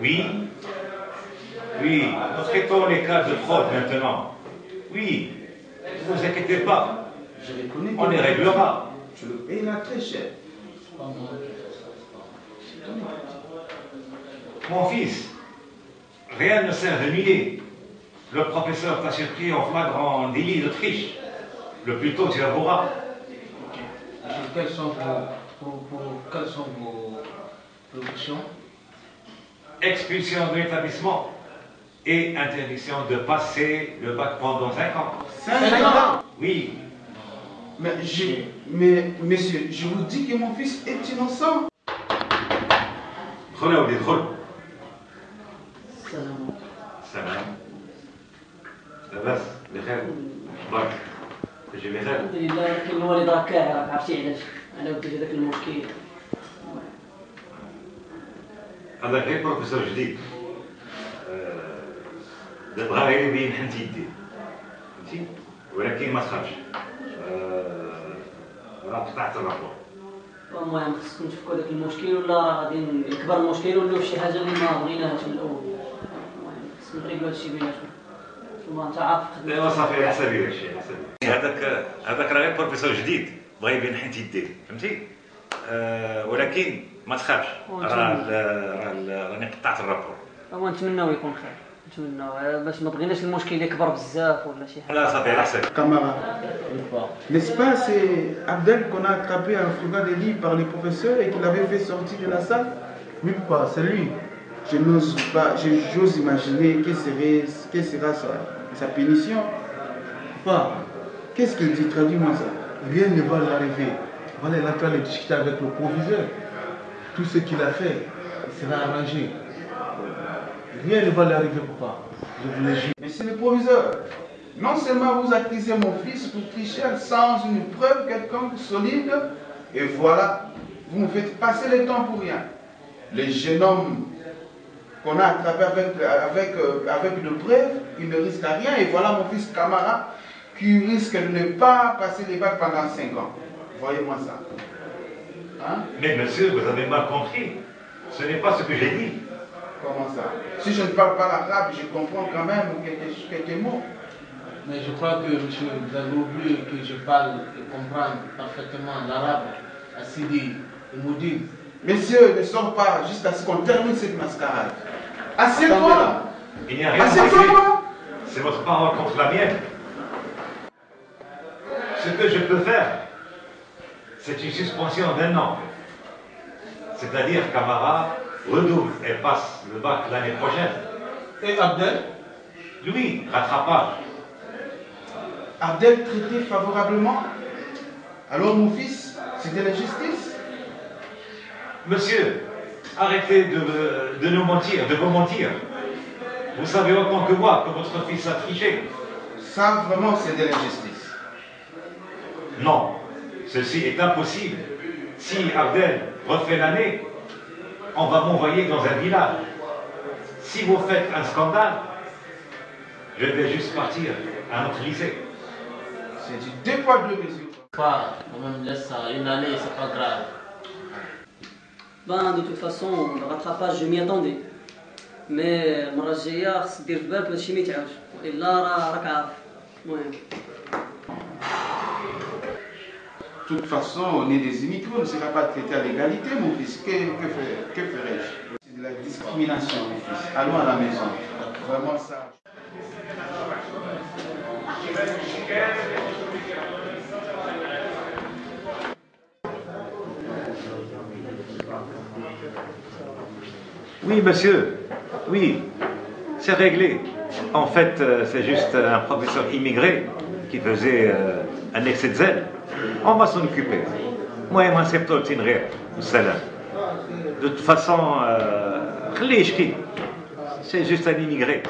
Oui Oui, nous traitons les cas de fraude maintenant. Oui, ne vous inquiétez pas, Je reconnais on les réglera. Je le paye là très cher. Mon fils, Rien ne sert de. Le professeur t'a surpris en flagrant délit de triche. Le plus tôt, tu avoueras. Quelles sont vos, quelles sont vos productions Expulsion de l'établissement et interdiction de passer le bac pendant 5 ans. 5 ans? Oui. Mais, je, mais, monsieur, je vous dis que mon fils est innocent. Prenez au détrôle. السلام. سلام. لاباس؟ بخير. برك تجي بخير؟ الحمد لله لكن الوالد راه كاهي راك عرفتي علاش. على ود هذاك المشكل. هذا غير بروفيسور جديد. آه، دابا غير يبين حنت يديه فهمتي؟ ولكن ما تخافش آه، راه قطعت الرابور. المهم خصكم تفكوا هذاك المشكل ولا راه غادي يكبر المشكل في شي حاجة اللي ما بغيناهاش من الأول؟ هادشي. صافي على حسابي حسابي هذاك هذاك راه غير بروفيسور جديد بغا يبين حنت يديه فهمتي آه، ولكن ما تخافش راني قطعت الرابور هو نتمناو يكون خير نتمناو آه، باش ما بغيناش المشكل يكبر بزاف ولا شي حاجة لا صافي على حسابي Camarade, n'est-ce pas, c'est Abdel qu'on a attrapé en fouillant des livres par les professeurs et qu'il avait fait sortir de la salle papa, c'est lui. Je n'ose pas, j'ose imaginer quelle serait, quelle sera sa, sa punition. Papa, qu'est-ce qu'il dit? Traduis-moi ça. Rien ne va l'arriver. Voilà, il est en train de discuter avec le proviseur. Tout ce qu'il a fait sera arrangé. Rien ne va l'arriver, papa. Je vous le jure. Monsieur le proviseur, non seulement vous accusez mon fils pour tricher sans une preuve quelconque solide, et voilà, vous me faites passer le temps pour rien. Le jeune homme qu'on a attrapé avec, avec, euh, avec une preuve, il ne risque rien, et voilà mon fils Camara qui risque de ne pas passer les bacs pendant 5 ans. Voyez-moi ça. Hein? Mais monsieur, vous avez mal compris. Ce n'est pas ce que j'ai dit. Comment ça? Si je ne parle pas l'arabe, je comprends quand même quelques, quelques mots. Mais je crois que, monsieur, vous avez oublié que je parle et comprends parfaitement l'arabe, Assidi et Moudine. Messieurs, ne sors pas jusqu'à ce qu'on termine cette mascarade. Assieds-toi Il n'y a rien à Assieds-toi C'est votre parole contre la mienne. Ce que je peux faire, c'est une suspension d'un an. C'est-à-dire Camara redouble et passe le bac l'année prochaine. Et Abdel? Lui, rattrapage. Abdel traité favorablement. Alors mon fils, de la justice? Monsieur, arrêtez de, de nous mentir, de vous mentir. Vous savez autant que moi que votre fils a triché. Ça vraiment c'est de l'injustice. Non, ceci est impossible. Si Abdel refait l'année, on va m'envoyer dans un village. Si vous faites un scandale, je vais juste partir à notre lycée. C'est du deux poids deux mesures. Pas, quand même, laisse ça. Une année, c'est pas grave. Ben, de toute façon, le rattrapage, je m'y attendais. Mais المرة الجاية خص دير في بالك هادشي ما يتعاودش إلا راه راك عارف المهم De toute façon, on est des immigrants, on ne sera pas traité à l'égalité, mon fils. Que, que, ferais- que ferais-je C'est de la discrimination, mon fils. Allons à la maison. Vraiment ça. Oui, monsieur, oui, c'est réglé. En fait, euh, c'est juste euh, un professeur immigré qui faisait euh, un excès de zèle. On va s'en occuper. Moi, moi, c'est De toute façon, c'est juste un immigré.